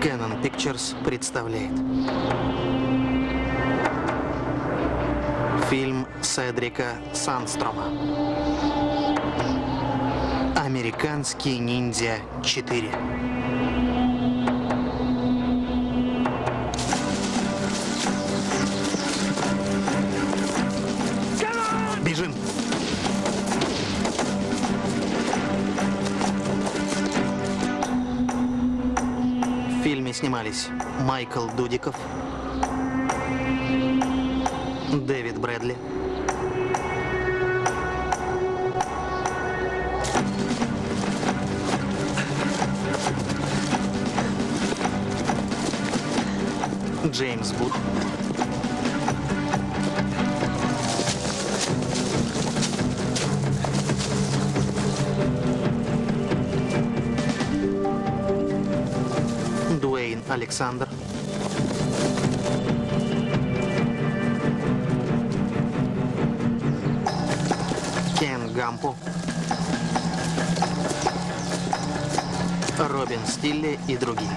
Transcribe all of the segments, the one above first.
Canon Pictures представляет фильм Седрика Сандстрома «Американский ниндзя 4». Бежим! В фильме снимались Майкл Дудиков, Дэвид Джеймс Вуд, Дуэйн Александр, Кен Гампо, Робин Стилли и другие.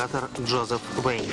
Оператор Джозеф Вейн.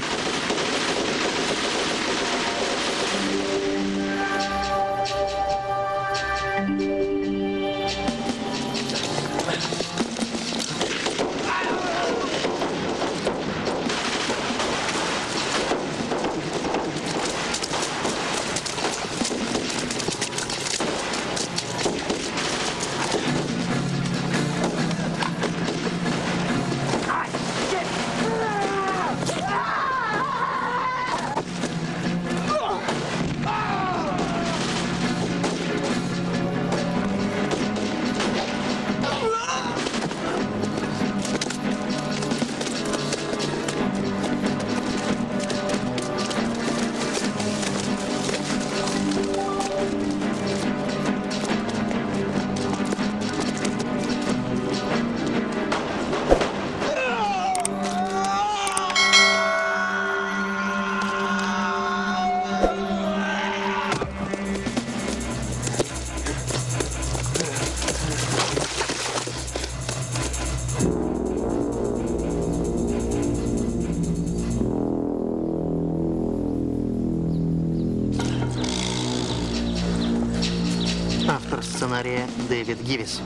Сценария Дэвид Гивис.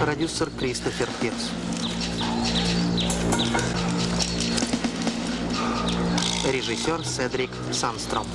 Продюсер Кристофер Пирс. Режиссер Седрик Санстром.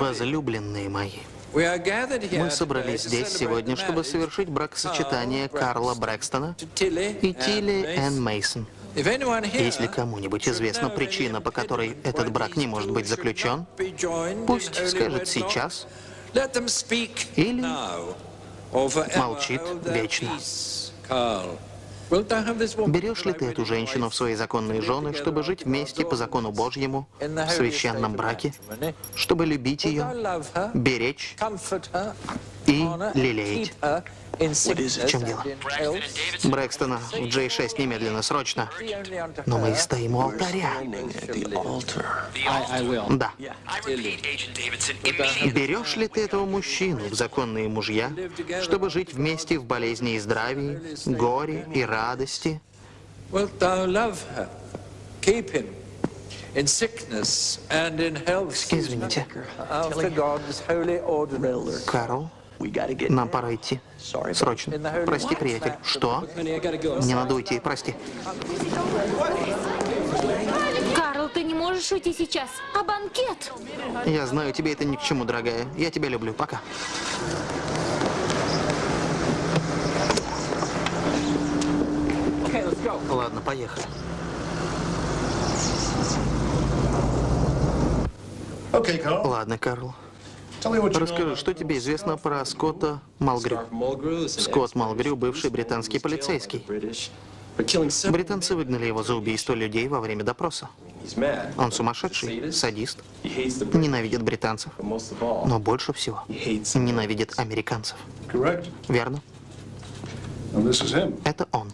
Возлюбленные мои, мы собрались здесь сегодня, чтобы совершить бракосочетание Карла Брэкстона и Тилли Энн Мейсон. Если кому-нибудь известна причина, по которой этот брак не может быть заключен, пусть скажет сейчас или молчит вечно. Берешь ли ты эту женщину в свои законные жены, чтобы жить вместе по закону Божьему, в священном браке, чтобы любить ее, беречь и лелеять? В чем дело? Брэкстона в J6 немедленно, срочно. Но мы стоим у алтаря. Да. Берешь ли ты этого мужчину в законные мужья, чтобы жить вместе в болезни и здравии, горе и радости? Извините. Карл, нам пора идти. Срочно. Прости, приятель. Что? Мне надо уйти, прости. Карл, ты не можешь уйти сейчас. А банкет? Я знаю, тебе это ни к чему, дорогая. Я тебя люблю. Пока. Ладно, поехали. Ладно, Карл. Расскажи, что тебе известно про Скотта Малгрю? Скотт Малгрю – бывший британский полицейский. Британцы выгнали его за убийство людей во время допроса. Он сумасшедший, садист, ненавидит британцев, но больше всего ненавидит американцев. Верно? Это он.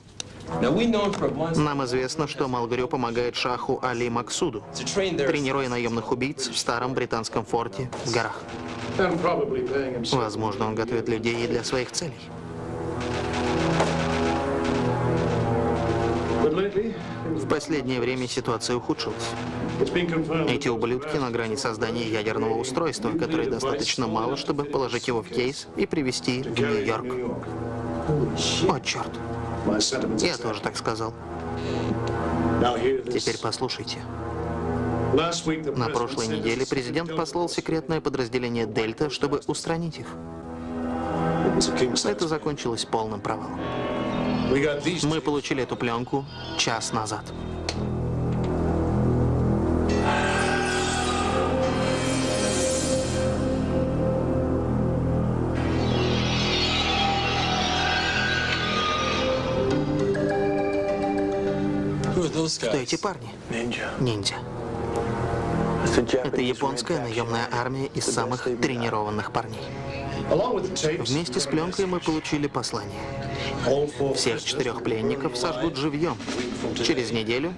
Нам известно, что Малгрю помогает шаху Али Максуду, тренируя наемных убийц в старом британском форте в горах. Возможно, он готовит людей и для своих целей. В последнее время ситуация ухудшилась. Эти ублюдки на грани создания ядерного устройства, которое достаточно мало, чтобы положить его в кейс и привезти в Нью-Йорк. О, черт. Я тоже так сказал. Теперь послушайте. На прошлой неделе президент послал секретное подразделение «Дельта», чтобы устранить их. Это закончилось полным провалом. Мы получили эту пленку час назад. Кто эти парни? Ниндзя. Это японская наемная армия из самых тренированных парней. Вместе с пленкой мы получили послание. Всех четырех пленников сожгут живьем. Через неделю,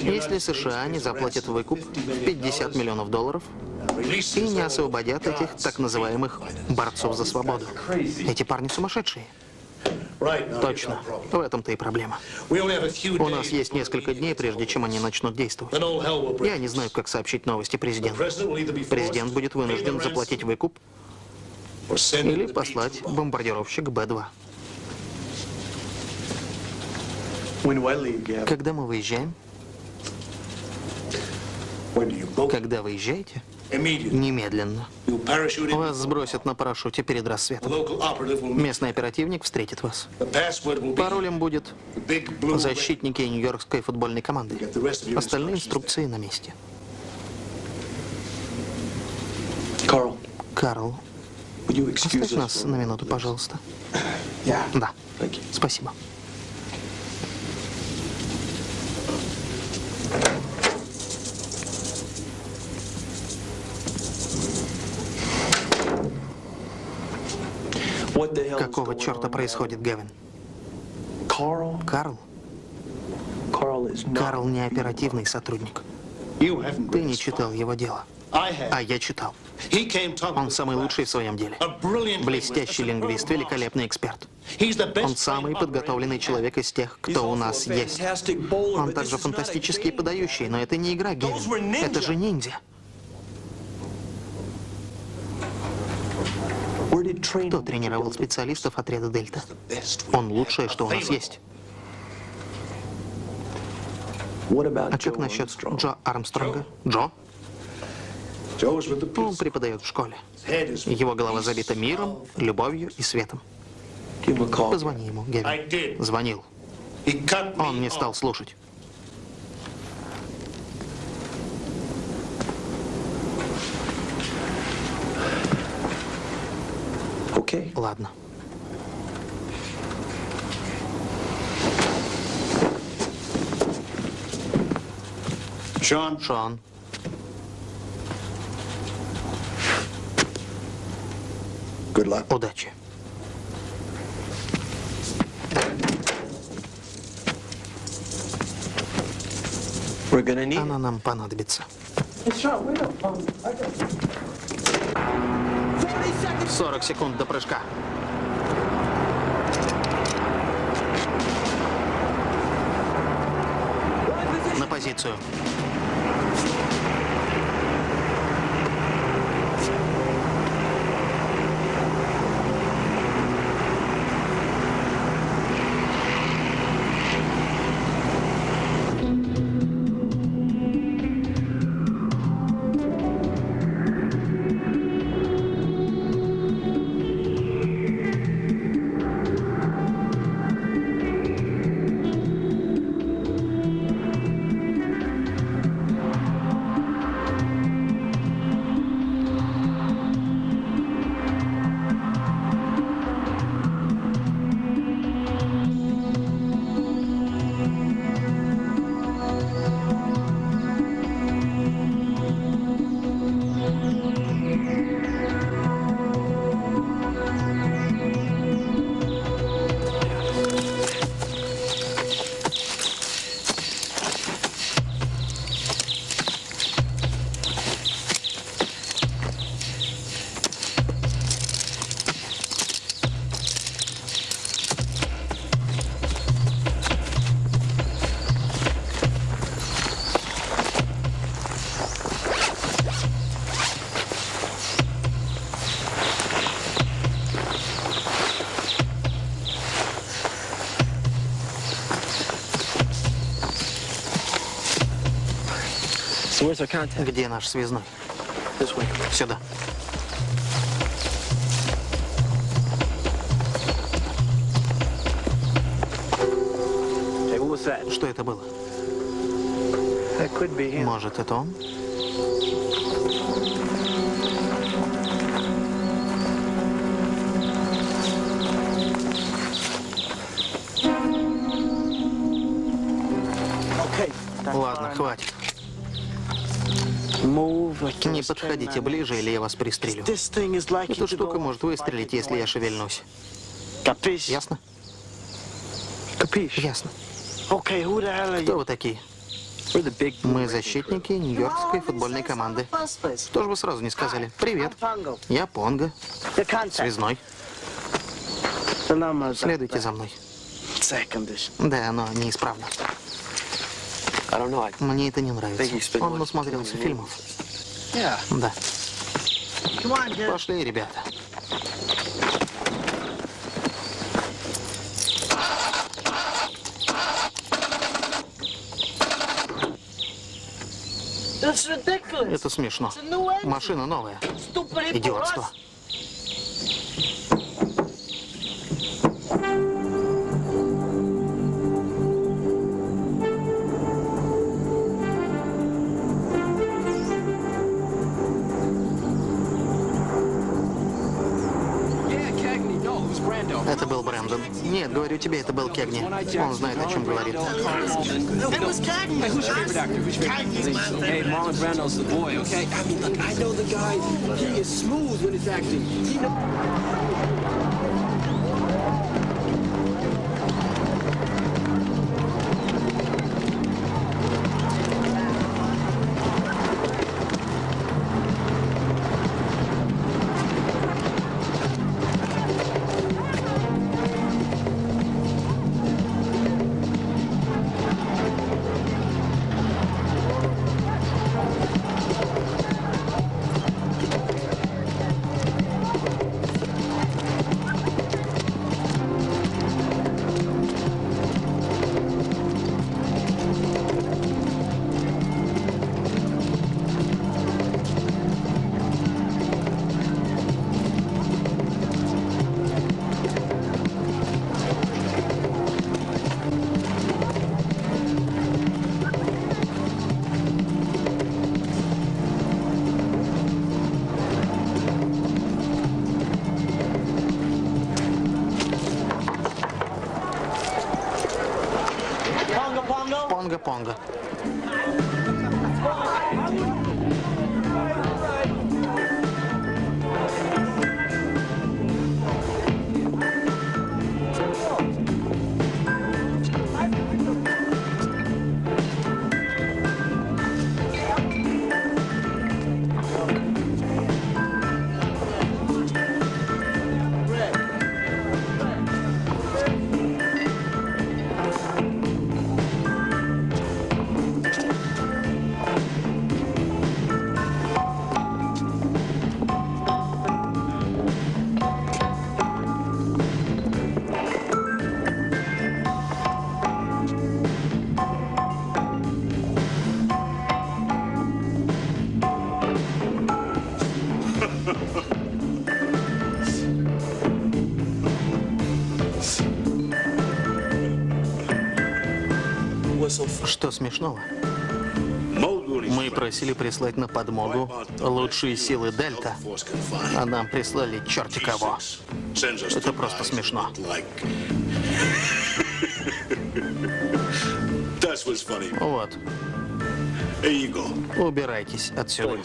если США не заплатят выкуп в 50 миллионов долларов и не освободят этих так называемых борцов за свободу. Эти парни сумасшедшие. Точно. В этом-то и проблема. У нас есть несколько дней, прежде чем они начнут действовать. Я не знаю, как сообщить новости президенту. Президент будет вынужден заплатить выкуп или послать бомбардировщик Б-2. Когда мы выезжаем? Когда выезжаете? Немедленно. Вас сбросят на парашюте перед рассветом. Местный оперативник встретит вас. Паролем будет защитники Нью-Йоркской футбольной команды. Остальные инструкции на месте. Карл, оставь нас на минуту, пожалуйста. Да, спасибо. Какого черта происходит, Гевин? Карл? Карл не оперативный сотрудник. Ты не читал его дело. А я читал. Он самый лучший в своем деле. Блестящий лингвист, великолепный эксперт. Он самый подготовленный человек из тех, кто у нас есть. Он также фантастический подающий, но это не игра, Гевин. Это же ниндзя. Кто тренировал специалистов отряда Дельта? Он лучшее, что у нас есть. А как насчет Джо Армстронга? Джо? Он преподает в школе. Его голова забита миром, любовью и светом. Позвони ему, Гевин. Звонил. Он не стал слушать. Ладно. Шон. Шон. Удачи. Она нам понадобится. 40 секунд до прыжка. На позицию. Где наш связной? Сюда. Что это было? Может, это он? Подходите ближе, или я вас пристрелю. Эта штука может выстрелить, если я шевельнусь. Ясно? Ясно. Кто вы такие? Мы защитники Нью-Йоркской футбольной команды. Что же вы сразу не сказали? Привет. Я Понго. Связной. Следуйте за мной. Да, оно неисправно. Мне это не нравится. Он насмотрелся фильмов. Да. Пошли, ребята. Это смешно. Машина новая. Идиотство. Брэндон. Нет, говорю тебе, это был Кегни. Он знает, о чем говорит. Hey, Понга. Что смешного? Мы просили прислать на подмогу лучшие силы Дельта, а нам прислали черти кого. Это просто смешно. Вот, убирайтесь отсюда.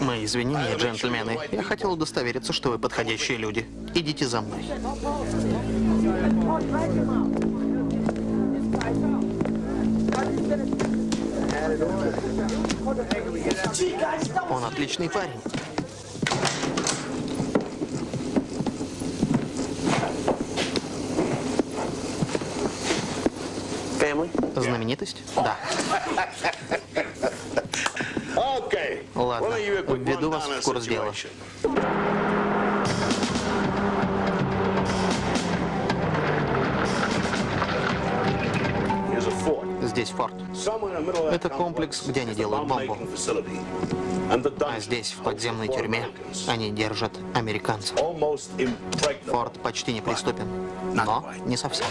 Мои извинения, джентльмены. Я хотел удостовериться, что вы подходящие люди. Идите за мной. Он отличный парень. Знаменитость? Да. введу вас в курс дела. Здесь форт. Это комплекс, где они делают бомбу. А здесь, в подземной тюрьме, они держат американцев. Форт почти неприступен, но не совсем.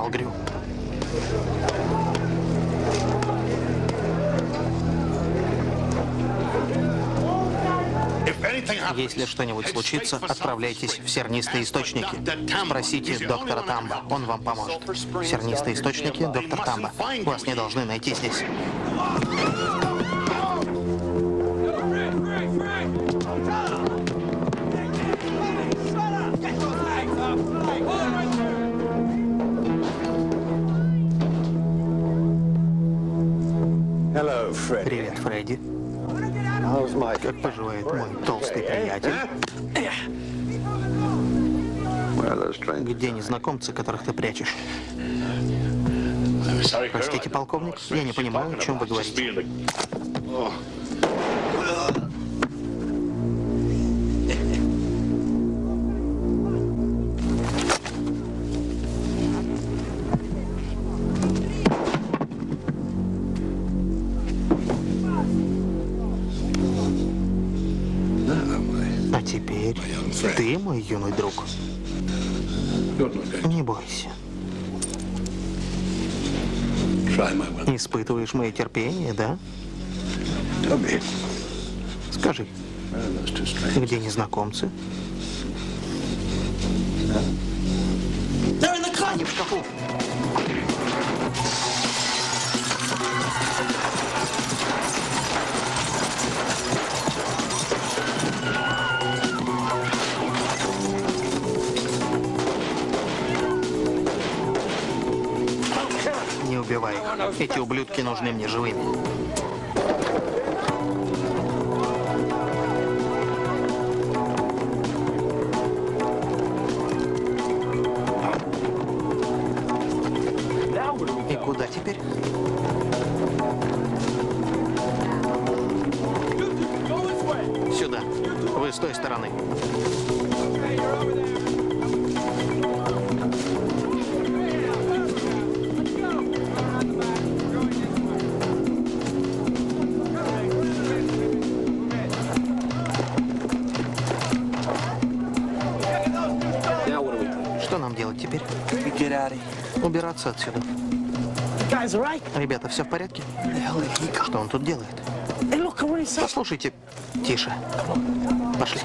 Малгрю. Если что-нибудь случится, отправляйтесь в сернистые источники. Спросите доктора Тамба, он вам поможет. Сернистые источники, доктор Тамба. Вас не должны найти здесь. Незнакомцы, которых ты прячешь? Простите, полковник, я не понимаю, о чем вы говорите. А ты мой юный друг. Испытываешь мое терпение, да? Скажи, two strangers? где незнакомцы? Убивай их. Эти ублюдки нужны мне живыми. Here. Убираться отсюда. Ребята, все в порядке? Что он тут делает? Послушайте, тише. Пошли.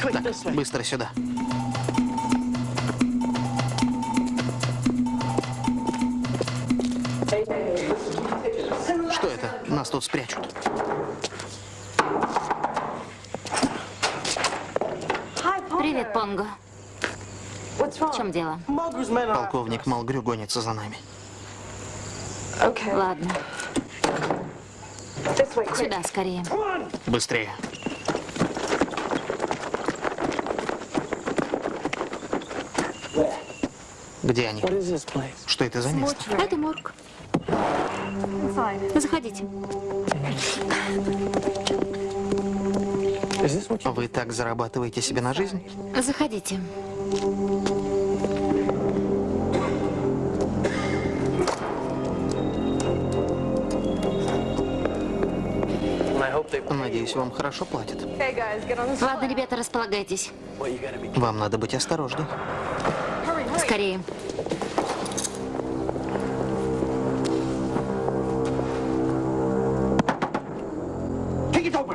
Way. Быстро сюда. Полковник Малгрю гонится за нами. Ладно. Сюда, скорее. Быстрее. Где они? Что это за место? Это морг. Заходите. Вы так зарабатываете себе на жизнь? Заходите. Надеюсь, вам хорошо платят. Ладно, ребята, располагайтесь. Вам надо быть осторожны. Скорее.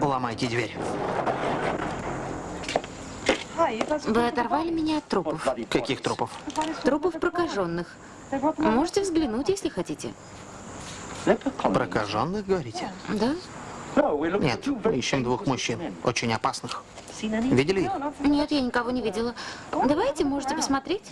Ломайте дверь. Вы оторвали меня от трупов. Каких трупов? Трупов прокаженных. Можете взглянуть, если хотите. Прокаженных, говорите? Да? Нет, мы ищем двух мужчин, очень опасных. Видели их? Нет, я никого не видела. Давайте, можете посмотреть.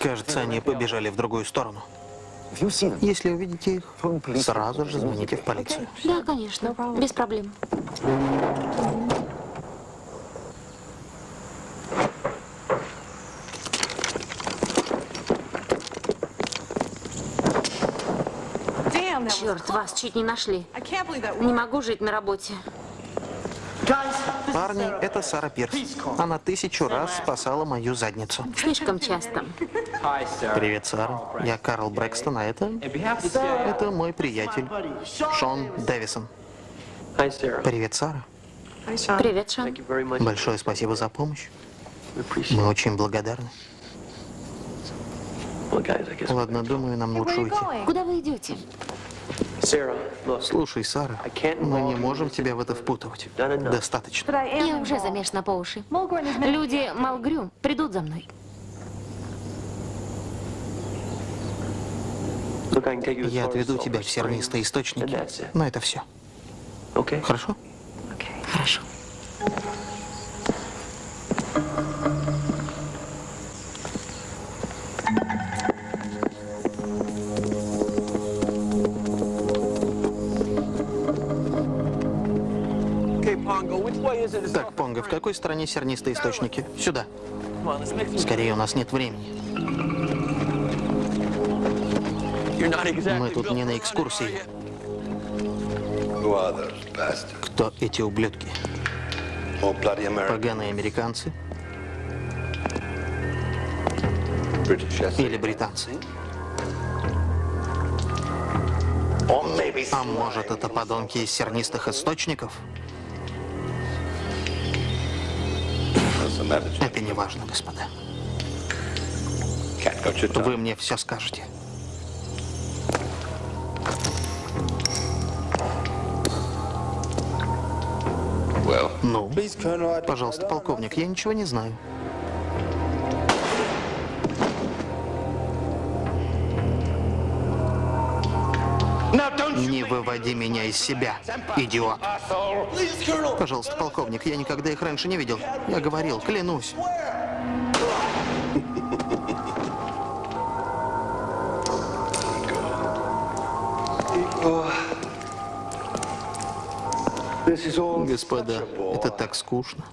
Кажется, они побежали в другую сторону. Если увидите их, сразу же звоните в полицию. Да, конечно. Без проблем. Черт, вас чуть не нашли. Не могу жить на работе. Парни, это Сара Пирс. Она тысячу раз спасала мою задницу. Слишком часто. Привет, Сара. Я Карл Брэкстон, а это... Это мой приятель, Шон Дэвисон. Привет, Сара. Привет, Шон. Большое спасибо за помощь. Мы очень благодарны. Ладно, думаю, нам лучше уйти. Куда вы идете? Слушай, Сара, мы не можем тебя в это впутывать. Достаточно. Я уже замешана по уши. Люди Малгрю придут за мной. You Я отведу тебя в сернистые источники. Но это все. Хорошо? Хорошо. Okay, Так, Понго, в какой стороне сернистые источники? Сюда. Скорее, у нас нет времени. Мы тут не на экскурсии. Кто эти ублюдки? Поганые американцы или британцы? А может, это подонки из сернистых источников? Это не важно, господа. Вы мне все скажете. Ну, пожалуйста, полковник, я ничего не знаю. Не выводи меня из себя, идиот. Пожалуйста, полковник, я никогда их раньше не видел. Я говорил, клянусь. Господа, это так скучно.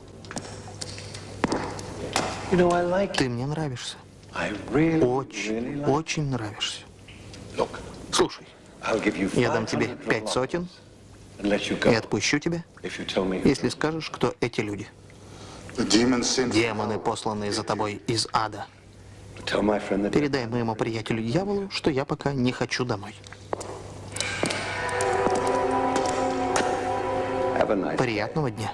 Ты мне нравишься. Очень, очень нравишься. Слушай, я дам тебе 500 пять сотен and let you и go отпущу тебя, if you tell me who. если скажешь, кто эти люди. The demons sent Демоны, посланные за тобой из ада. Tell my friend that Передай моему приятелю дьяволу, что я пока не хочу домой. have a nice Приятного дня.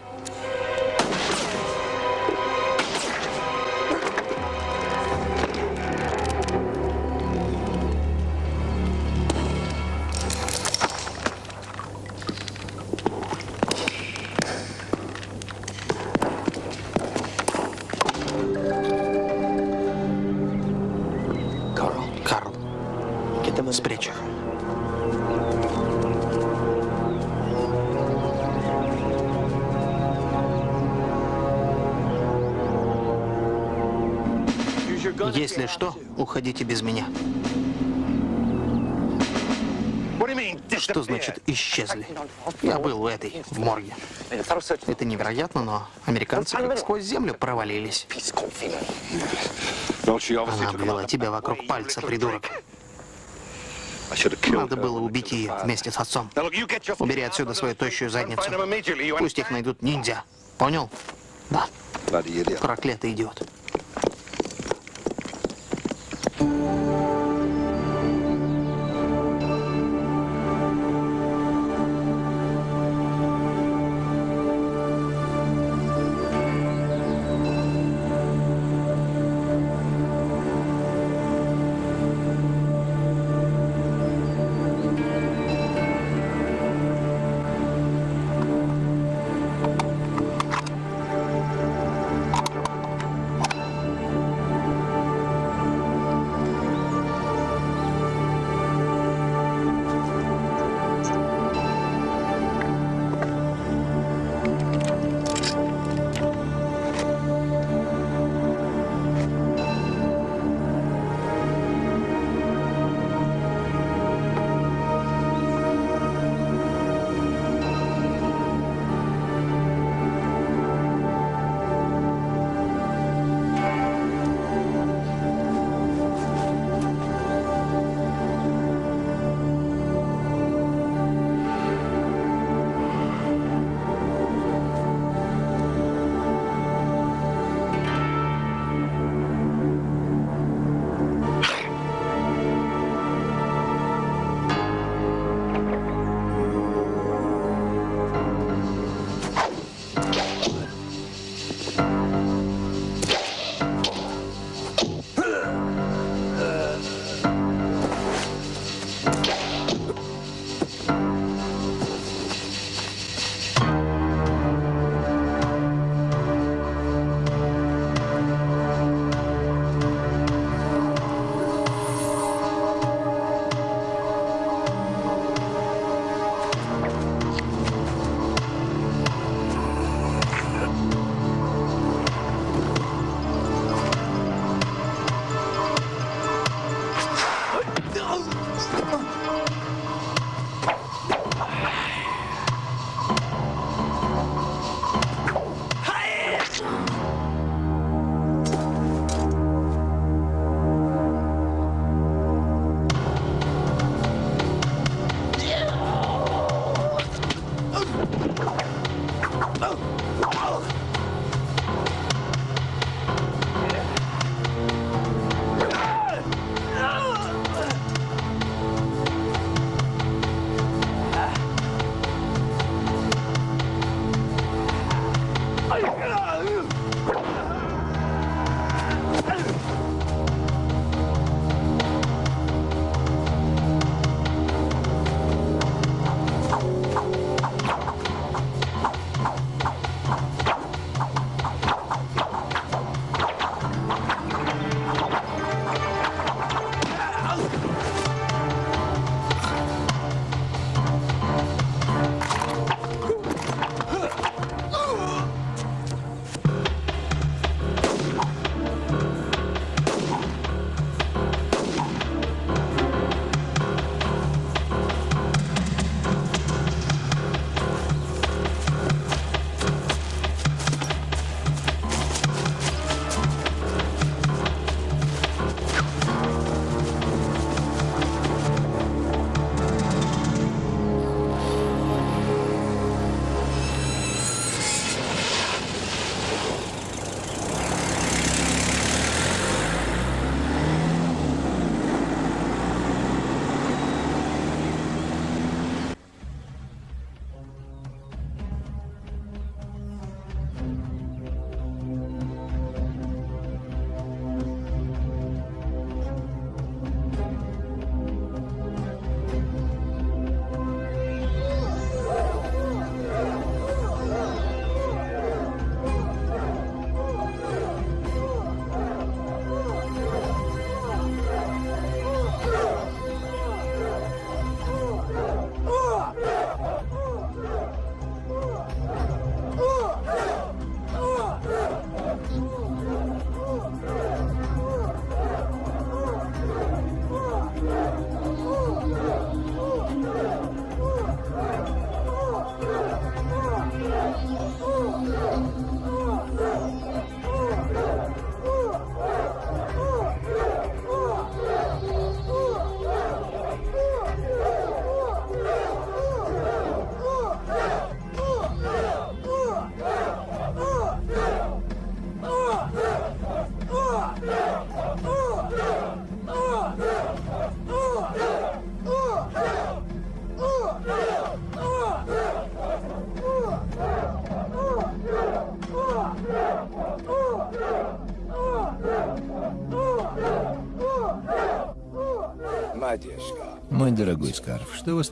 Если что, уходите без меня. Что значит исчезли? Я был в этой, в морге. Это невероятно, но американцы как сквозь землю провалились. Она обвела тебя вокруг пальца, придурок. Надо было убить ее вместе с отцом. Убери отсюда свою тощую задницу. Пусть их найдут ниндзя. Понял? Да, проклятый идиот.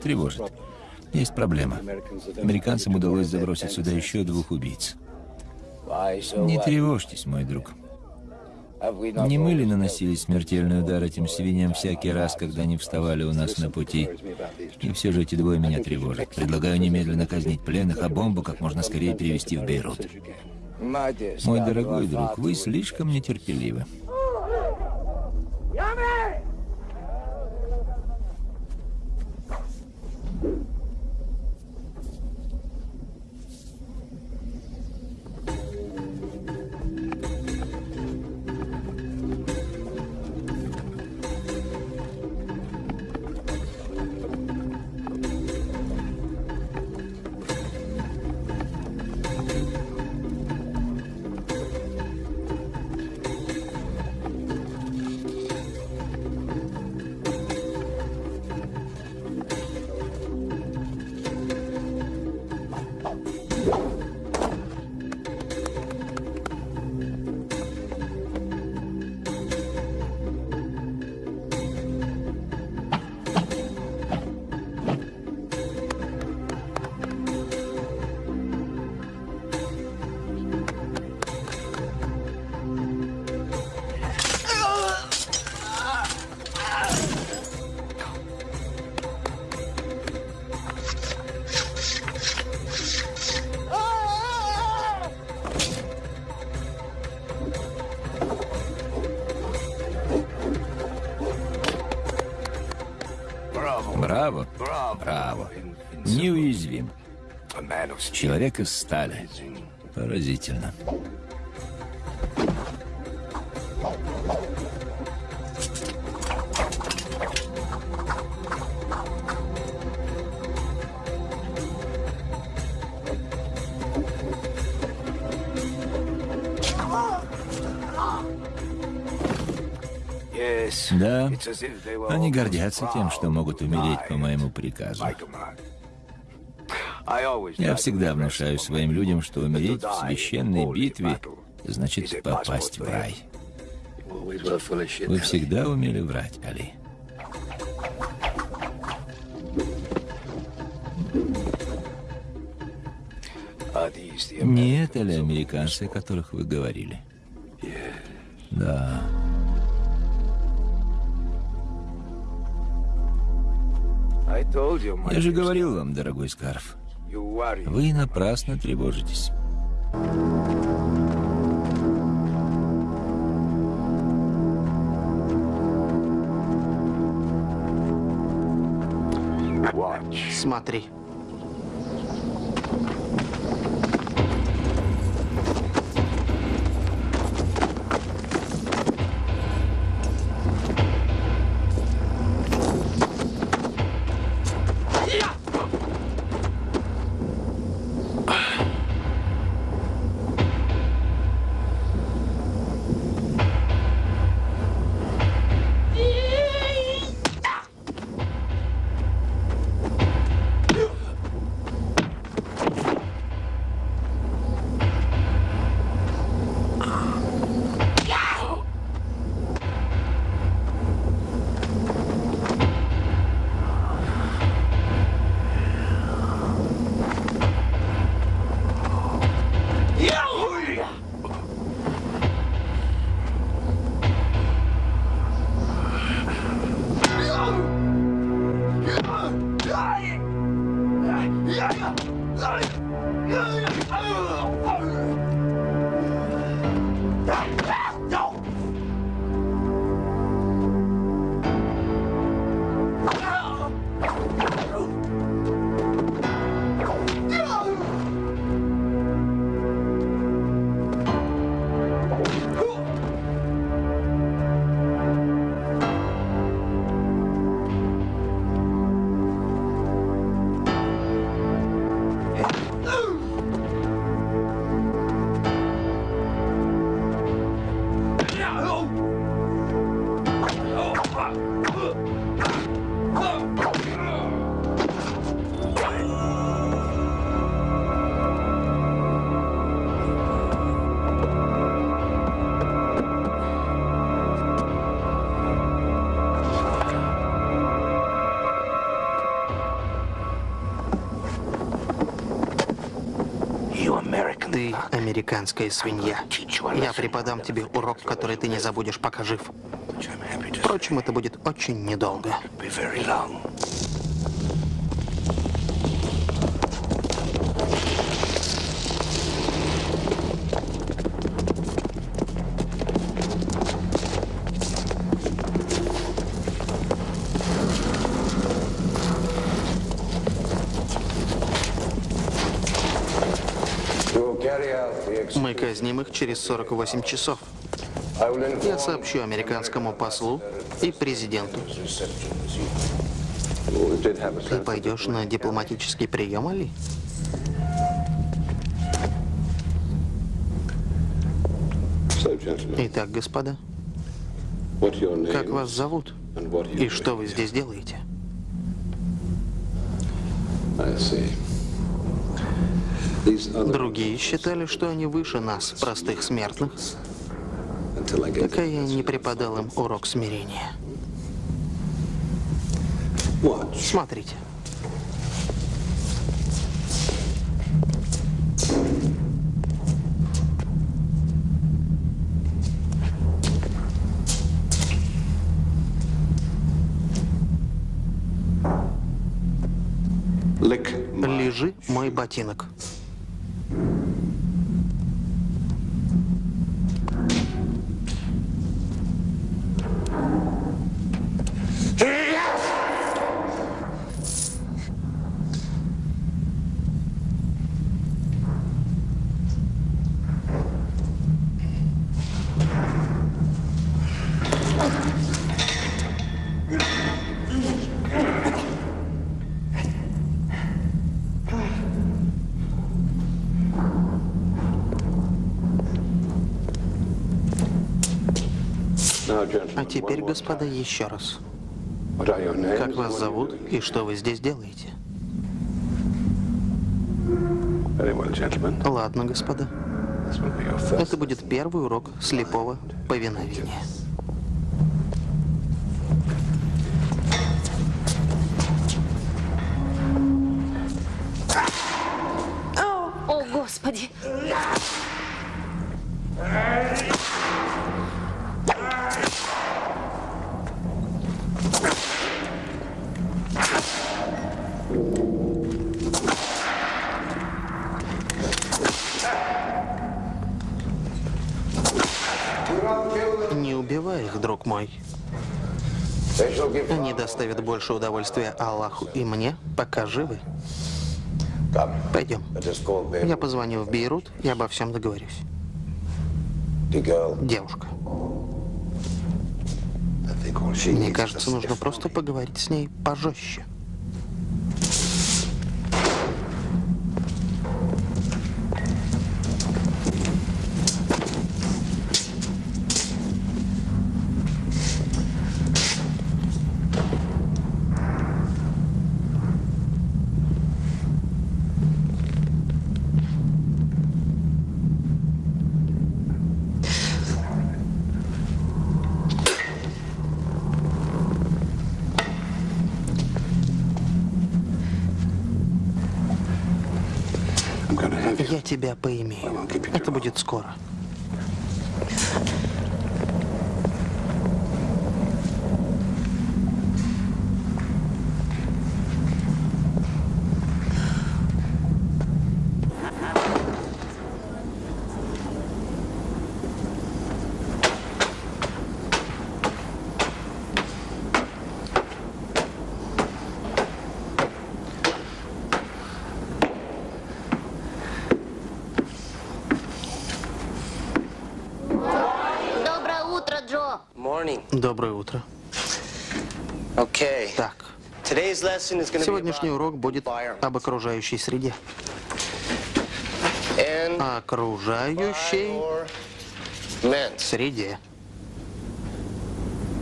Тревожит? Есть проблема. Американцам удалось забросить сюда еще двух убийц. Не тревожьтесь, мой друг. Не мы ли наносили смертельный удар этим свиньям всякий раз, когда они вставали у нас на пути? И все же эти двое меня тревожат. Предлагаю немедленно казнить пленных, а бомбу как можно скорее перевести в Бейрут. Мой дорогой друг, вы слишком нетерпеливы. Человек из стали. Поразительно. Да, они гордятся тем, что могут умереть по моему приказу. Я всегда внушаю своим людям, что умереть в священной битве значит попасть в рай. Вы всегда умели врать, Али. Не это ли американцы, о которых вы говорили? Да. Я же говорил вам, дорогой Скарф, вы напрасно тревожитесь. Смотри. Американская свинья. Я преподам тебе урок, который ты не забудешь, пока жив. Впрочем, это будет очень недолго. Мы казним их через 48 часов. Я сообщу американскому послу и президенту. Ты пойдешь на дипломатический прием, Али? Итак, господа, как вас зовут? И что вы здесь делаете? Другие считали, что они выше нас, простых смертных, пока я не преподал им урок смирения. Смотрите. Лежи, мой ботинок. А теперь, господа, еще раз. Как вас зовут и что вы здесь делаете? Ладно, господа. Это будет первый урок слепого повиновения. Больше удовольствия Аллаху и мне, пока живы. Пойдем. Я позвоню в Бейрут и обо всем договорюсь. Девушка. Мне кажется, нужно просто поговорить с ней пожестче. Тебя поимею. Это будет скоро. Сегодняшний урок будет об окружающей среде. Окружающей среде.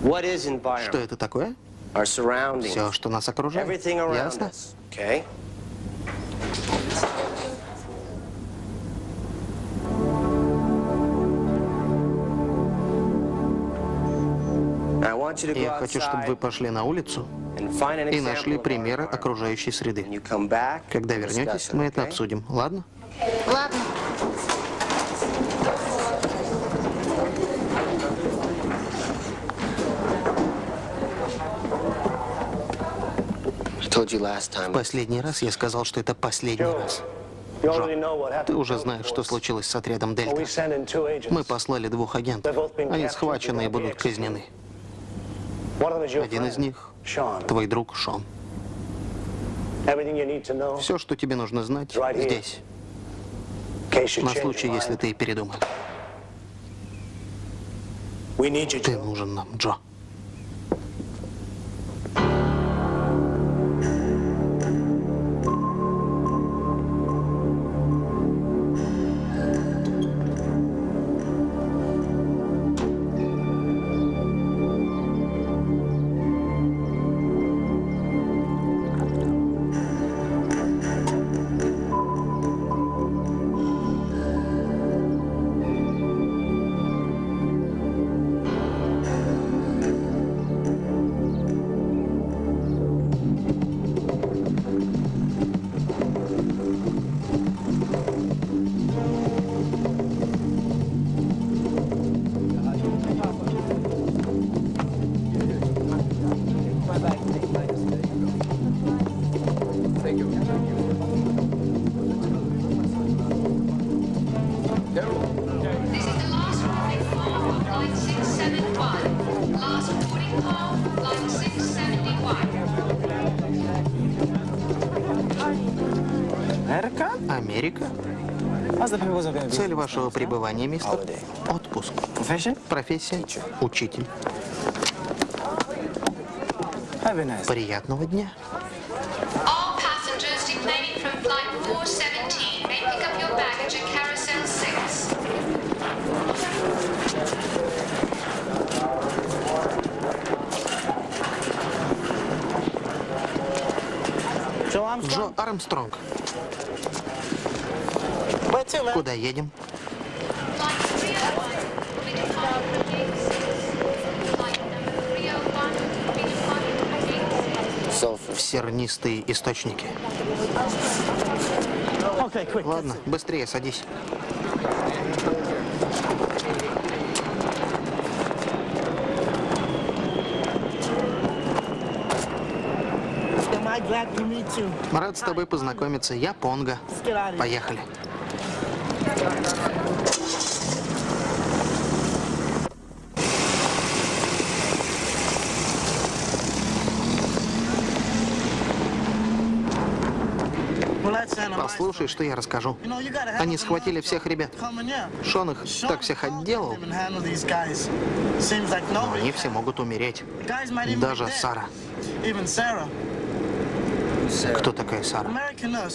Что это такое? Все, что нас окружает. Ясно? Я хочу, чтобы вы пошли на улицу и нашли примеры окружающей среды. Когда вернетесь, мы это обсудим, ладно? Ладно. В последний раз я сказал, что это последний раз. Джо, ты уже знаешь, что случилось с отрядом Дельта. Мы послали двух агентов. Они схвачены и будут казнены. Один из них — твой друг Шон. Все, что тебе нужно знать, здесь. На случай, если ты передумаешь. Ты нужен нам, Джо. Цель вашего пребывания, мистер? Отпуск. Профессия? Учитель. Приятного дня. All passengers 6. Sulfur. В сернистые источники. Ладно, быстрее садись. Рад с тобой познакомиться. Я Понга. Поехали. Послушай, что я расскажу. Они схватили всех ребят. Шон их так всех отделал, но они все могут умереть. Даже. Сара. Кто такая Сара?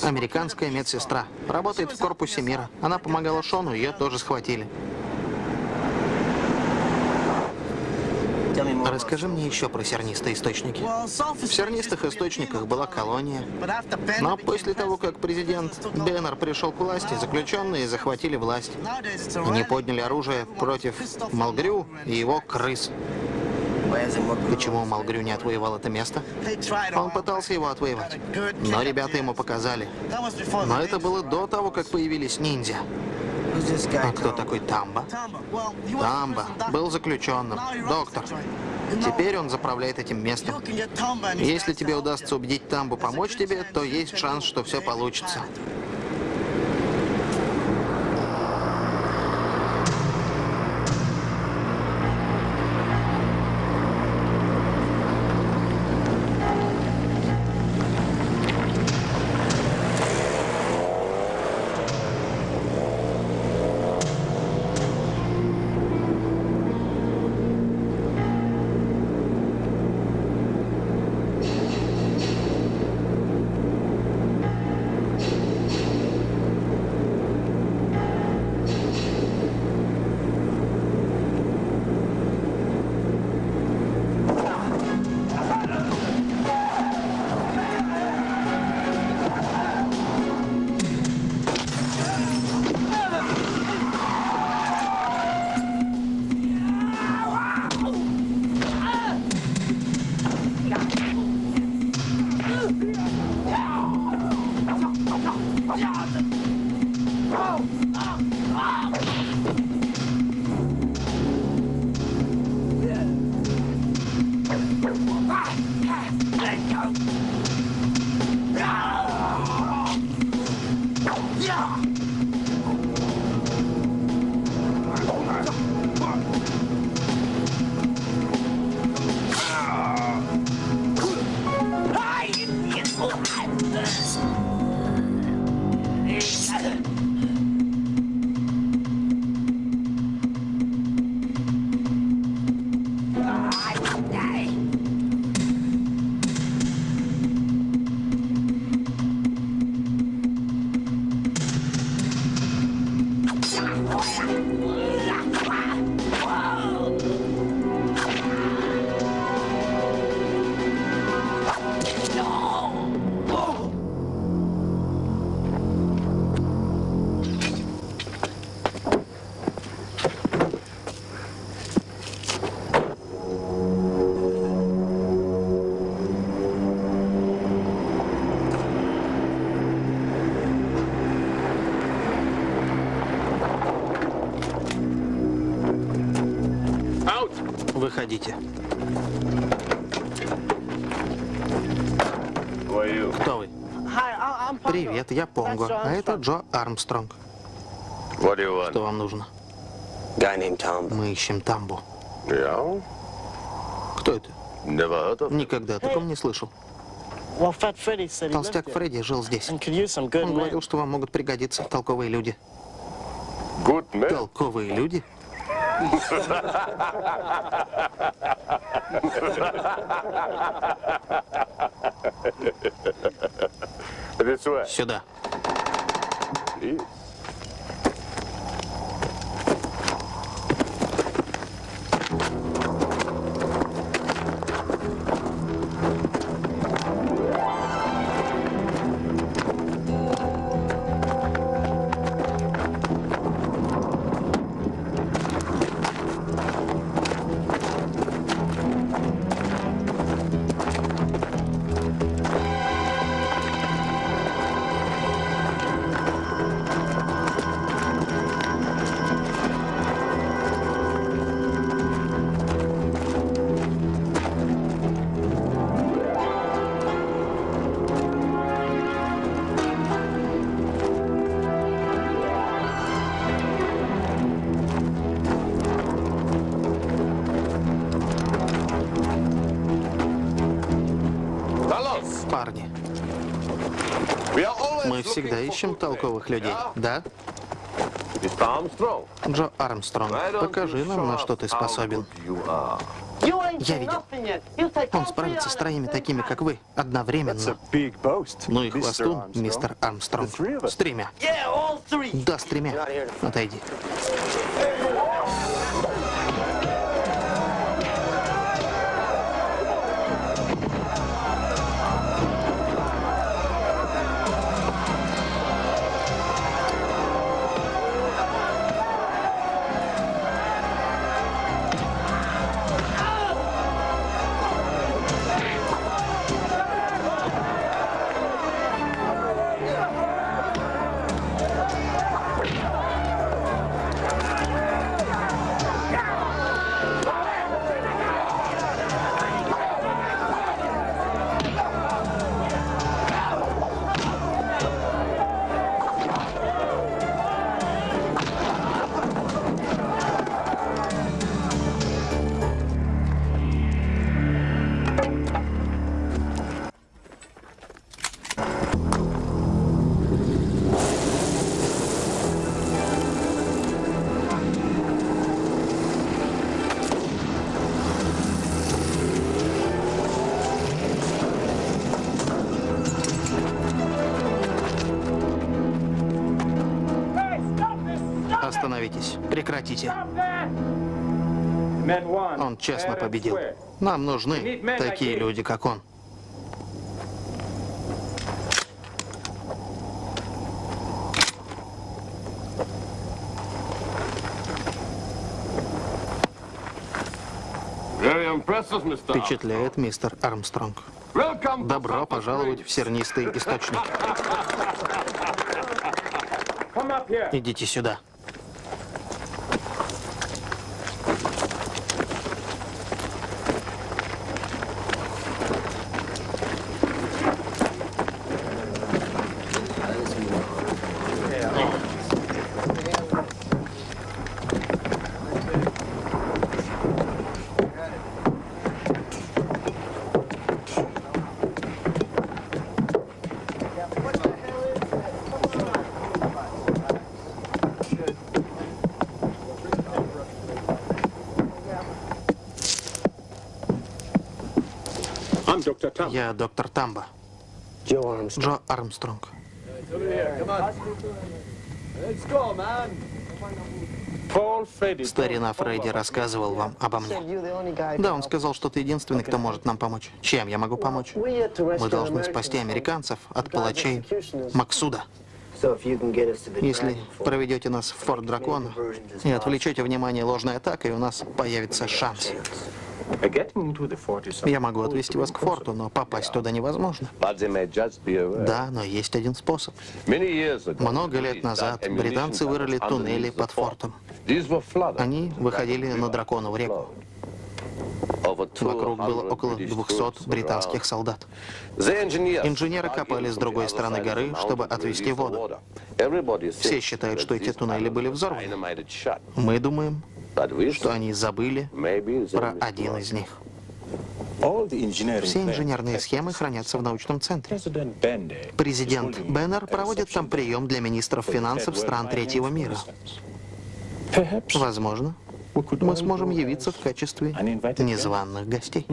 Американская медсестра. Работает в корпусе мира. Она помогала Шону, ее тоже схватили. Расскажи мне еще про сернистые источники. В сернистых источниках была колония. Но после того, как президент Беннер пришел к власти, заключенные захватили власть. Они подняли оружие против Малгрю и его крыс. Почему Малгрю не отвоевал это место? Он пытался его отвоевать. Но ребята ему показали. Но это было до того, как появились ниндзя. А кто такой Тамба? Тамба был заключенным, доктор. Теперь он заправляет этим местом. Если тебе удастся убедить Тамбу помочь тебе, то есть шанс, что все получится. Выходите. Кто вы? Привет, я Понго, а это Джо Армстронг. Что вам нужно? Мы ищем Тамбу. Кто это? Никогда о таком не слышал. Толстяк Фредди жил здесь. Он говорил, что вам могут пригодиться толковые люди. Толковые люди? Сюда. Всегда ищем толковых людей, да? Джо Армстронг, покажи нам, на что ты способен. Я видел. Он справится с троими такими, как вы, одновременно. Ну и хвостун, мистер Армстронг. С тремя. Да, с тремя. Отойди. Остановитесь. Честно победил. Нам нужны такие люди, как он. Впечатляет мистер Армстронг. Добро пожаловать в сернистый источник. Идите сюда. Я доктор Тамба. Джо Армстронг. Старина Фредди рассказывал вам обо мне. Да, он сказал, что ты единственный, кто может нам помочь. Чем я могу помочь? Мы должны спасти американцев от палачей Максуда. Если проведете нас в Форт Дракон и отвлечете внимание ложной атакой, у нас появится шанс. Я могу отвезти вас к форту, но попасть туда невозможно. Да, но есть один способ. Много лет назад британцы вырыли туннели под фортом. Они выходили на Драконову реку. Вокруг было около 200 британских солдат. Инженеры копали с другой стороны горы, чтобы отвести воду. Все считают, что эти туннели были взорваны. Мы думаем, что они забыли про один из них. Все инженерные схемы хранятся в научном центре. Президент Беннер проводит там прием для министров финансов стран третьего мира. Возможно, мы сможем явиться в качестве незваных гостей.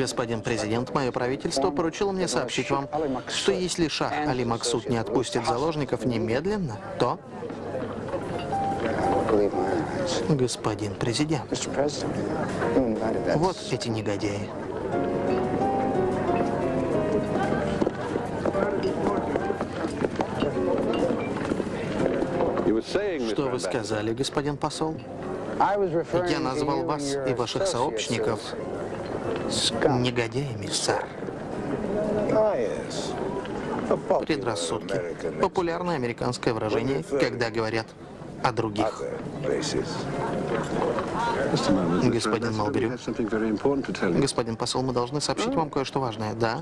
Господин президент, мое правительство поручило мне сообщить вам, что если шах Али Максуд не отпустит заложников немедленно, то... Господин президент, вот эти негодяи. Что вы сказали, господин посол? Я назвал вас и ваших сообщников негодяями, сэр. Предрассудки. Популярное американское выражение, когда говорят о других. Господин Малберю, господин посол, мы должны сообщить вам кое-что важное. Да?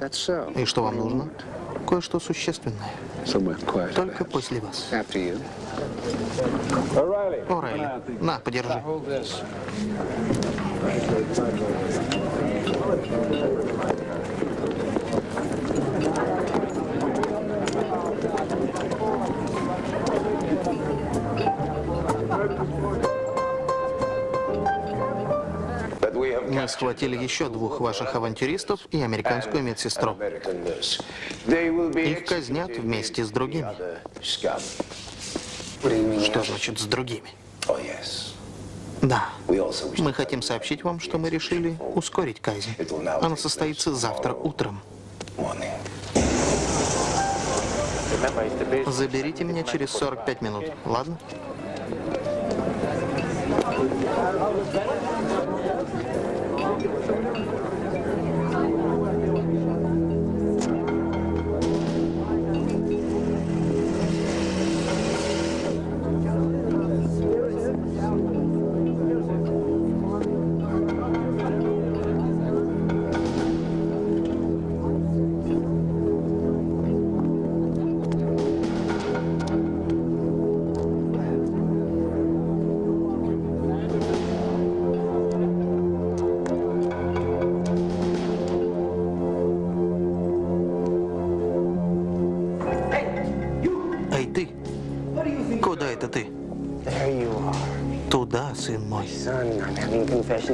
И что вам нужно? Кое-что существенное. Только после вас. Орайли, на, подержи. Мы схватили еще двух ваших авантюристов и американскую медсестру. Их казнят вместе с другими. Что значит с другими? Да. Мы хотим сообщить вам, что мы решили ускорить казнь. Она состоится завтра утром. Заберите меня через 45 минут, ладно?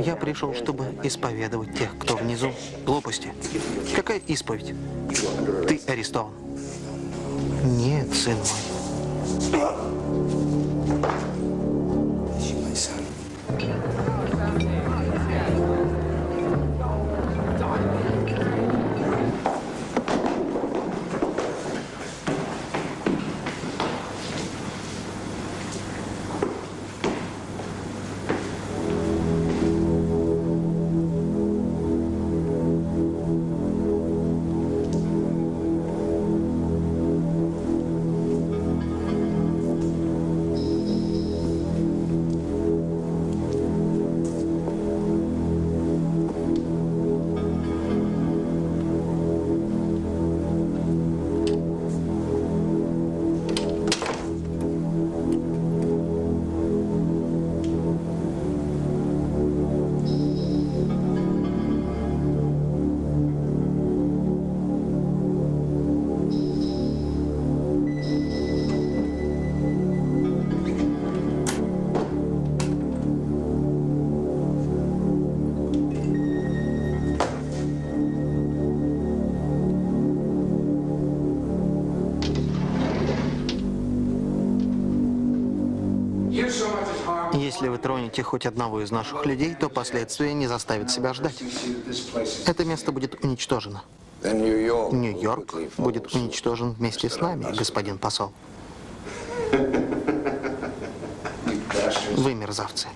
Я пришел, чтобы исповедовать тех, кто внизу. Глупости. Какая исповедь? Ты арестован. Нет, сын мой. Тронете хоть одного из наших людей, то последствия не заставят себя ждать. Это место будет уничтожено. Нью-Йорк будет уничтожен вместе с нами, господин посол. Вы мерзавцы.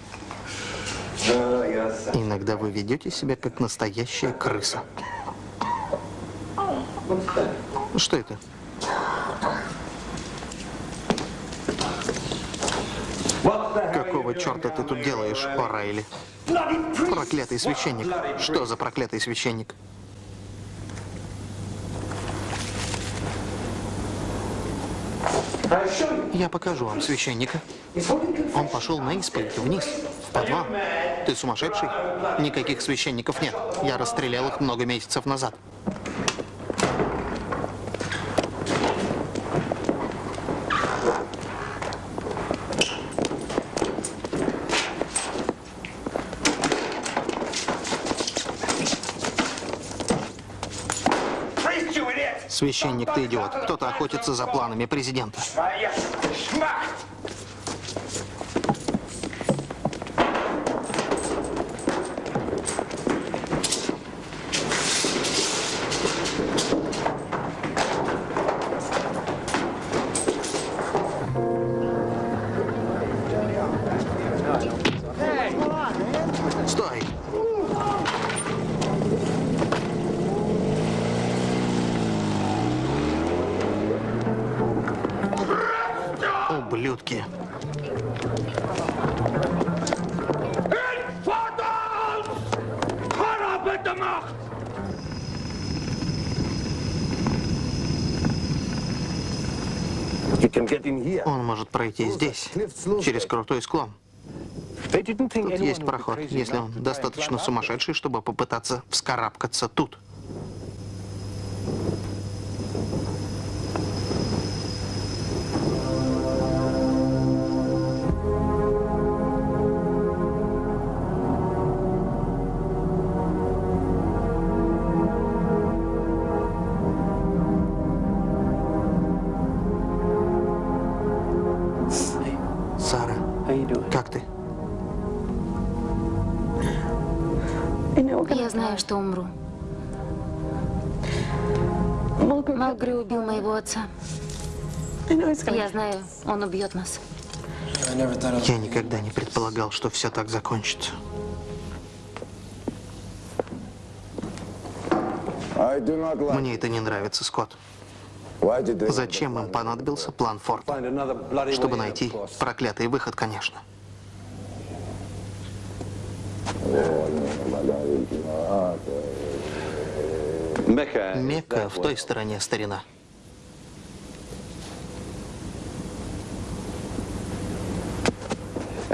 Иногда вы ведете себя как настоящая крыса. Что это? Какого черта ты тут делаешь, О'Райли? Проклятый священник. Что за проклятый священник? Я покажу вам священника. Он пошел на исповедь вниз, в подвал. Ты сумасшедший? Никаких священников нет. Я расстрелял их много месяцев назад. Священник, ты идиот. Кто-то охотится за планами президента. Стой! Пройти здесь, через крутой склон. Тут есть проход, если он достаточно сумасшедший, чтобы попытаться вскарабкаться тут. Убьет нас. Я никогда не предполагал, что все так закончится. Мне это не нравится, Скотт. Зачем им понадобился план Форда? Чтобы найти проклятый выход, конечно. Мекка в той стороне, старина.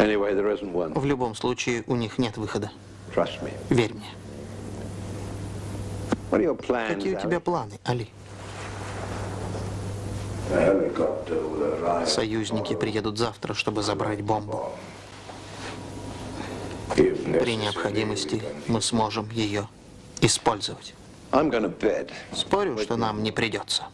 В любом случае, у них нет выхода. Trust me. Верь мне. What are your plans? Какие у тебя планы, Али? Союзники приедут завтра, чтобы забрать бомбу. При необходимости мы сможем ее использовать. I'm gonna bet. Спорю, что нам не придется.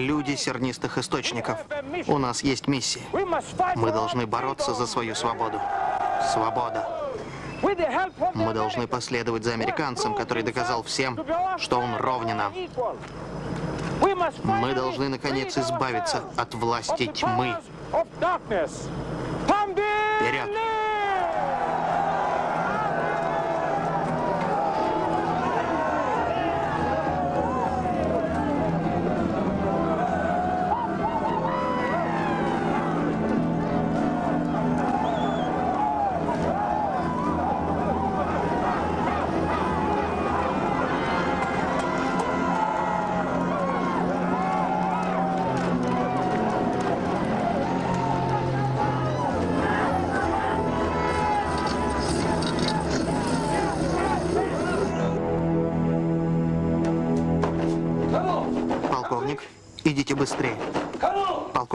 Люди сернистых источников. У нас есть миссия. Мы должны бороться за свою свободу. Свобода. Мы должны последовать за американцем, который доказал всем, что он ровня. Мы должны, наконец, избавиться от власти тьмы.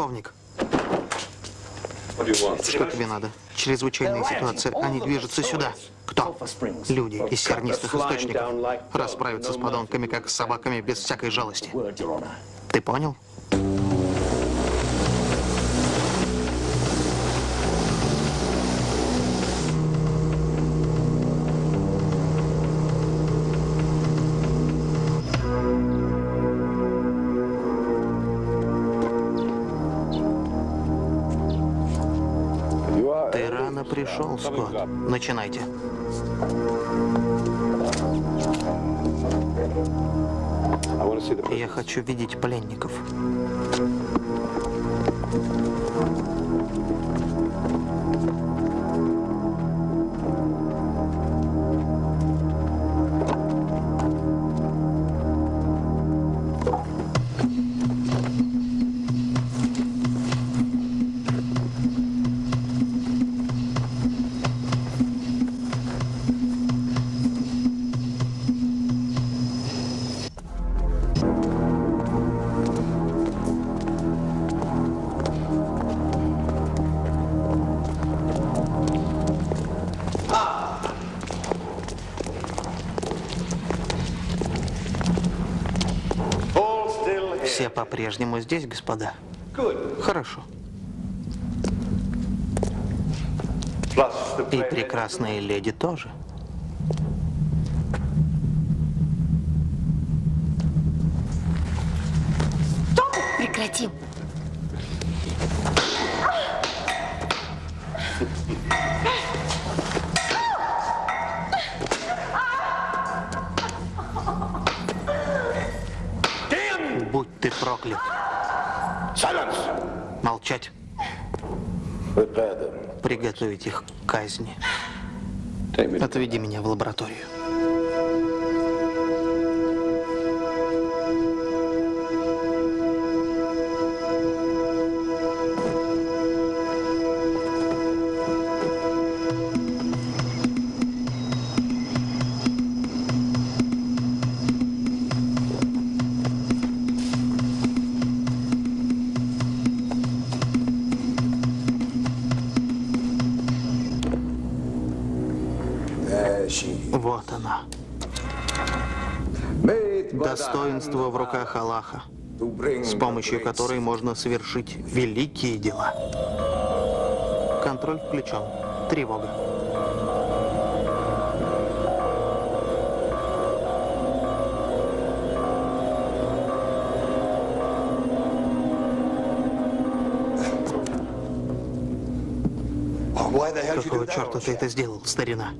Полковник, что тебе надо? Чрезвычайная ситуация. Они движутся сюда. Кто? Люди из сернистых источников. Расправятся с подонками, как с собаками, без всякой жалости. Ты понял? Скотт. Начинайте. Я хочу видеть пленников. По-прежнему здесь, господа? Хорошо. И прекрасные леди тоже. Приготовить их к казни. Отведи меня в лабораторию. Помощью которой можно совершить великие дела. Контроль включен. Тревога. Какого черта ты это сделал, старина?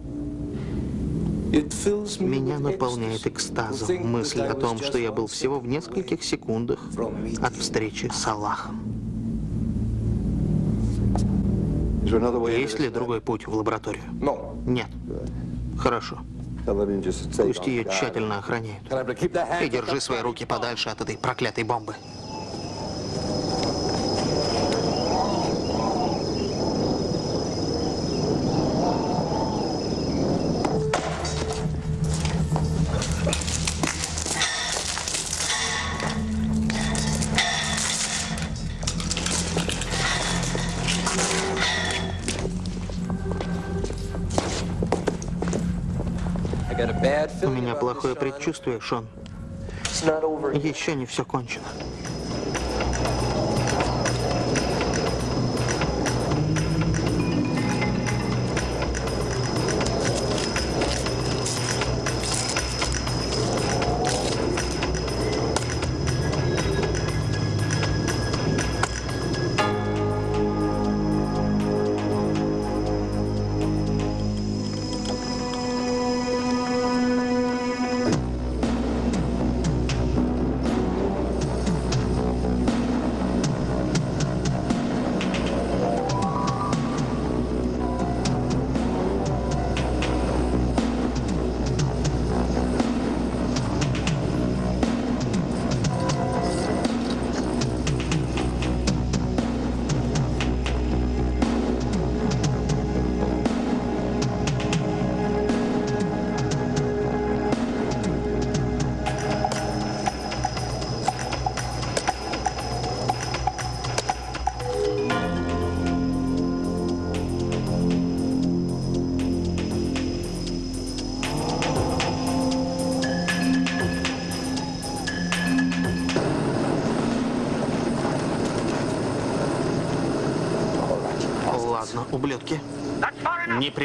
Меня наполняет экстазом мысль о том, что я был всего в нескольких секундах от встречи с Аллахом. Есть ли другой путь в лабораторию? Нет. Хорошо. Пусть ее тщательно охраняют. И держи свои руки подальше от этой проклятой бомбы. Шон. Еще не все кончено.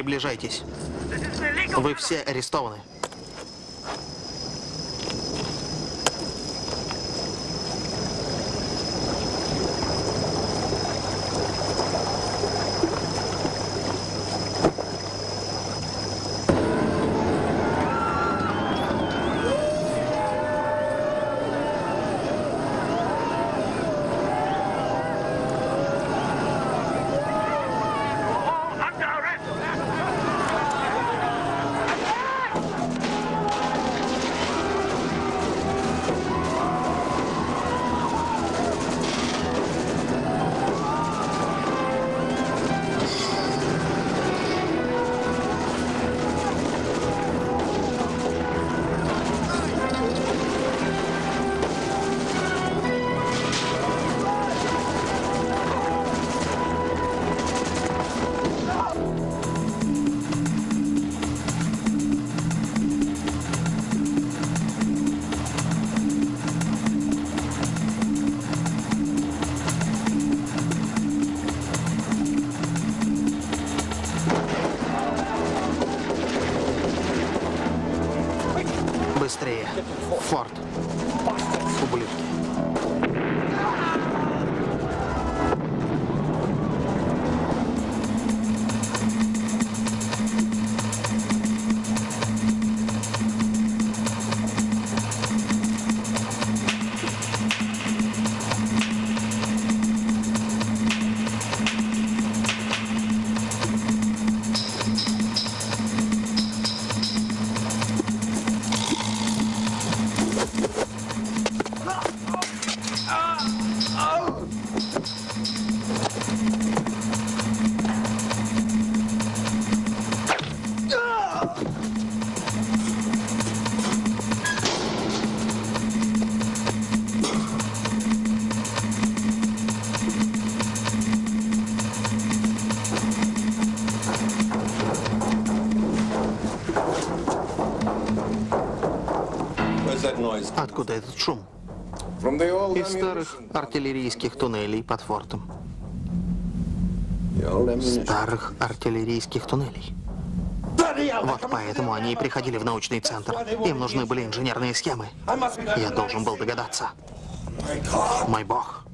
Приближайтесь. Вы все арестованы. Откуда этот шум? Из старых артиллерийских туннелей под фортом. Старых артиллерийских туннелей. Вот поэтому они и приходили в научный центр. Им нужны были инженерные схемы. Я должен был догадаться. Мой бог.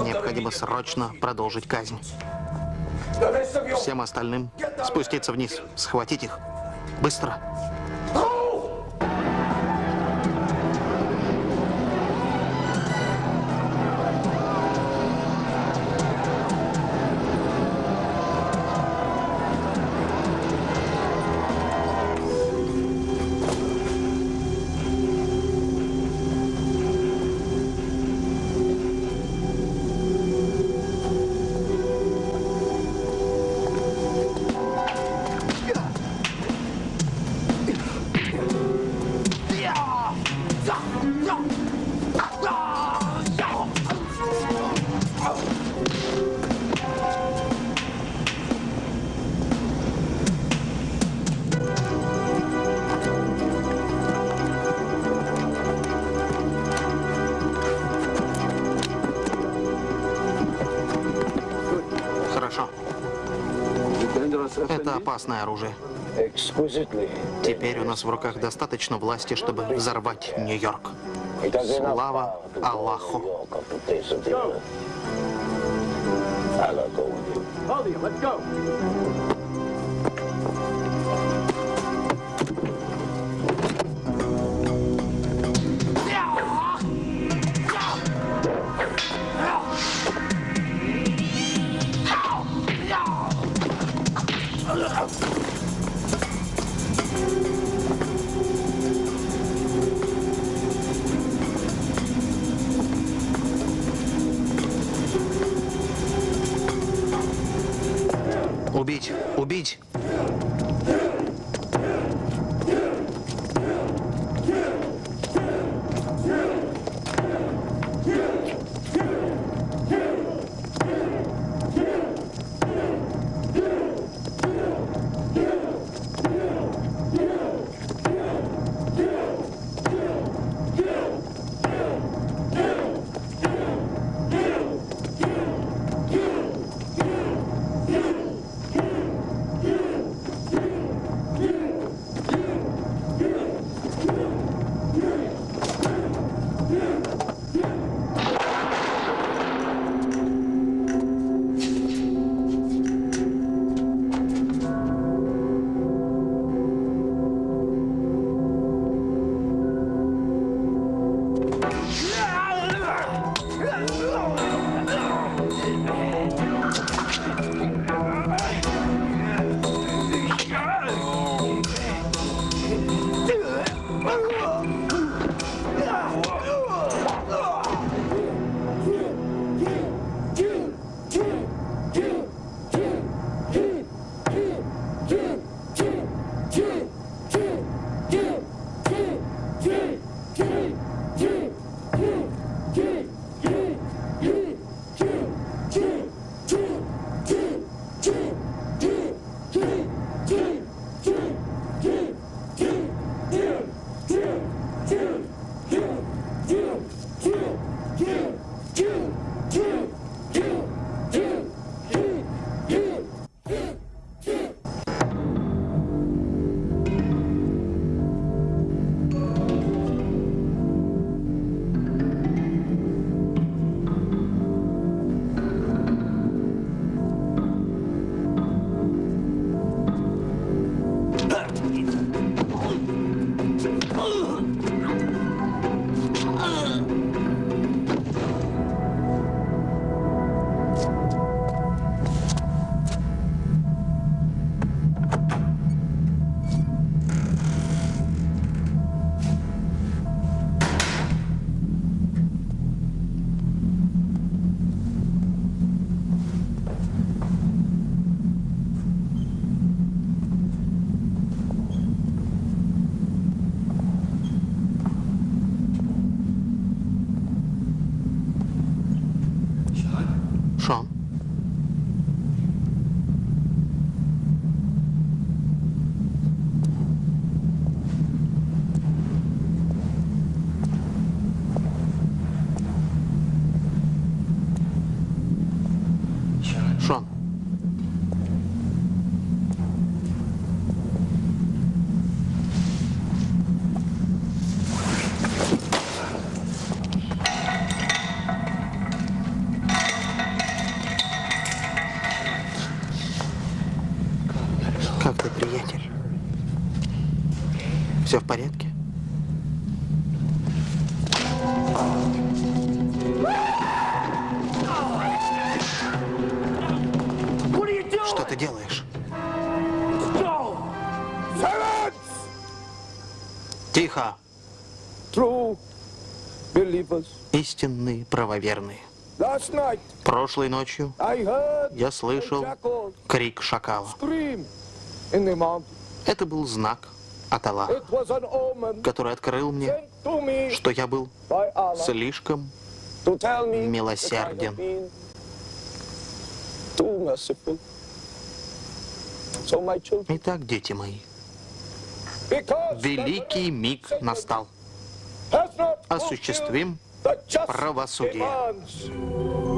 Необходимо срочно продолжить казнь. Всем остальным спуститься вниз, схватить их. Быстро. Опасное оружие. Теперь у нас в руках достаточно власти, чтобы взорвать Нью-Йорк. Слава Аллаху. Убить! Истинные правоверные. Прошлой ночью я слышал крик шакала. Это был знак от Аллаха, который открыл мне, что я был слишком милосерден. Итак, дети мои, великий миг настал. Осуществим fulfilled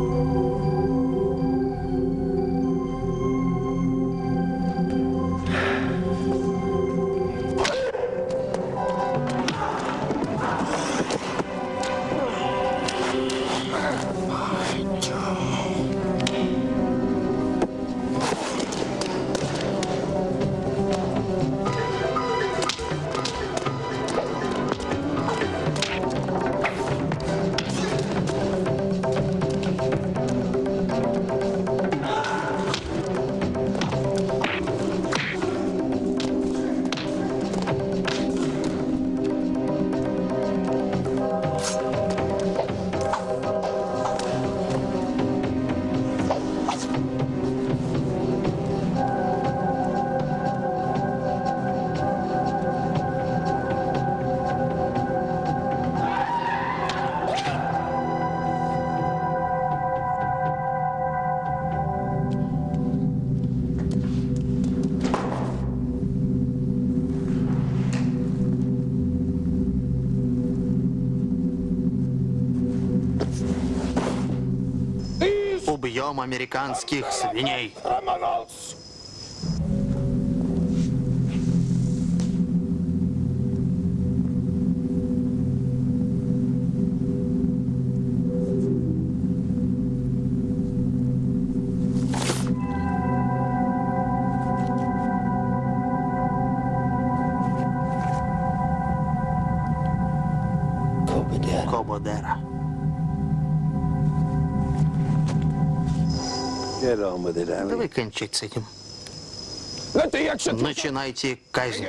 the just правосудие. demands. Убьем американских свиней. Criminals! Кободера. Давай кончать с этим. Начинайте казнь.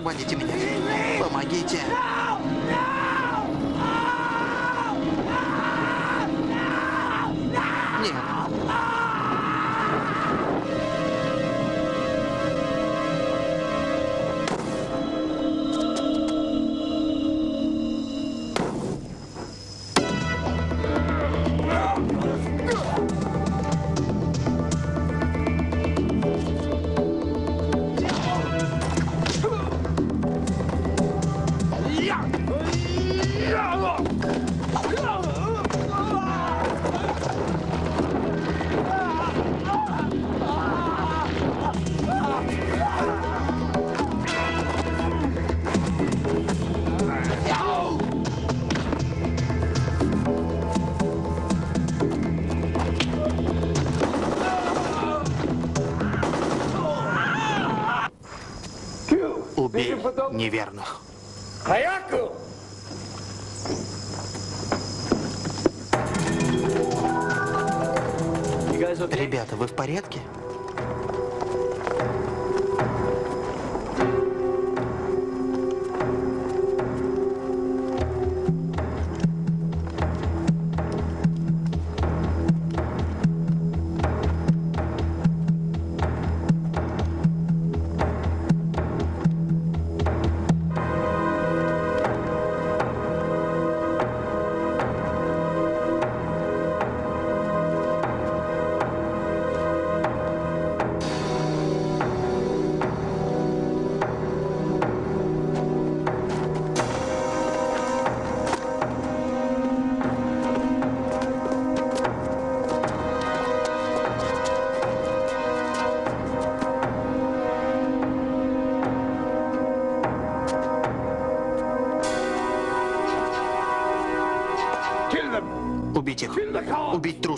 освободите неверно.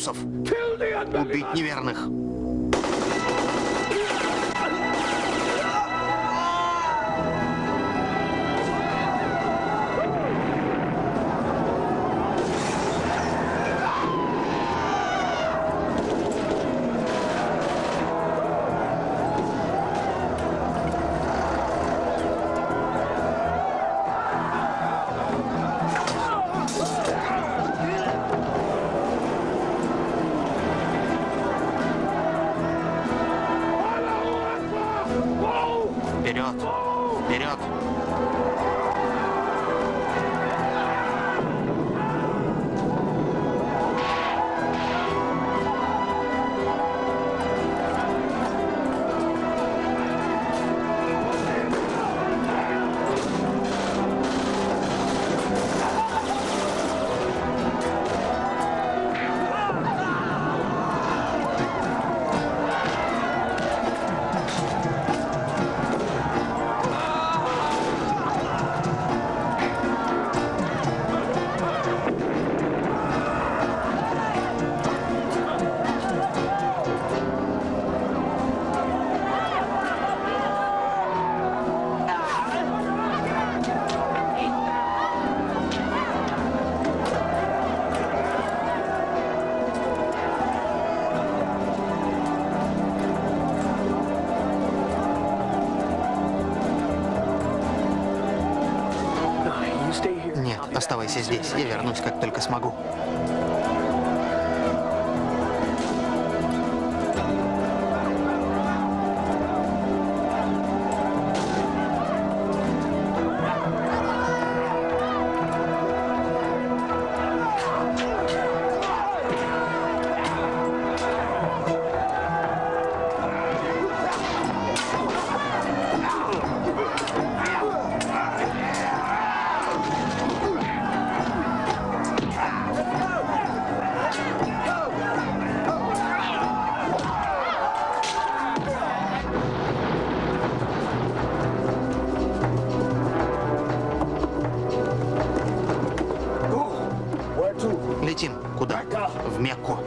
трусов, убить неверных. я вернусь, как в Мекку.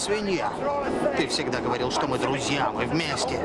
Свинья. Ты всегда говорил, что мы друзья, мы вместе.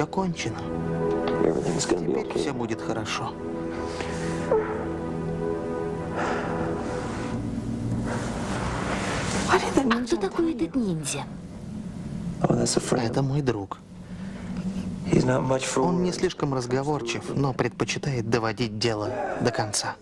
Все кончено. Теперь okay. все будет хорошо. А кто такой этот ниндзя? Oh. Это мой друг. Он не слишком разговорчив, но предпочитает доводить дело до конца.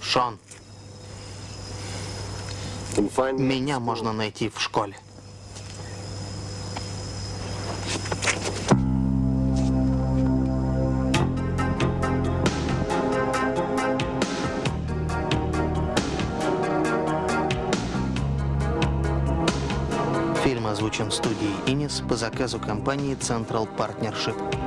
Шон. Меня можно найти в школе. Фильм озвучен студией «Инис» по заказу компании Central Partnership.